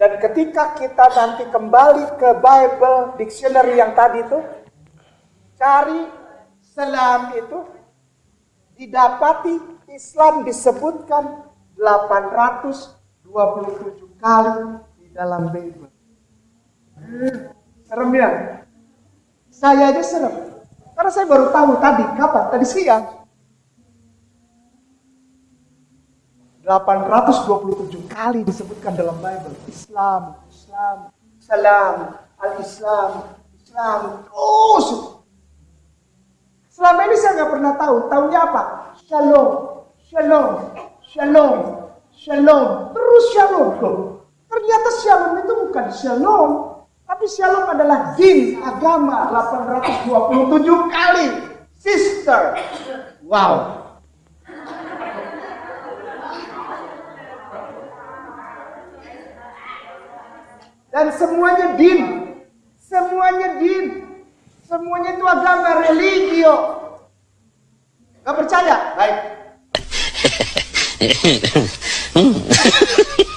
Dan ketika kita nanti kembali ke Bible dictionary yang tadi itu, cari selam itu didapati Islam disebutkan 827 kali di dalam Bible. Serem ya? Saya aja serem. Karena saya baru tahu tadi, kapan? Tadi siang. 827 kali disebutkan dalam Bible. Islam, Islam, salam, al-Islam, Islam. Terus. Selama ini saya nggak pernah tahu. Tahunya apa? Shalom, shalom, shalom, shalom. Terus shalom. Loh, ternyata shalom itu bukan shalom. Tapi shalom adalah din, agama. 827 kali. Sister. Wow. Dan semuanya din. Semuanya din. Semuanya itu agama religio. Gak percaya? Baik.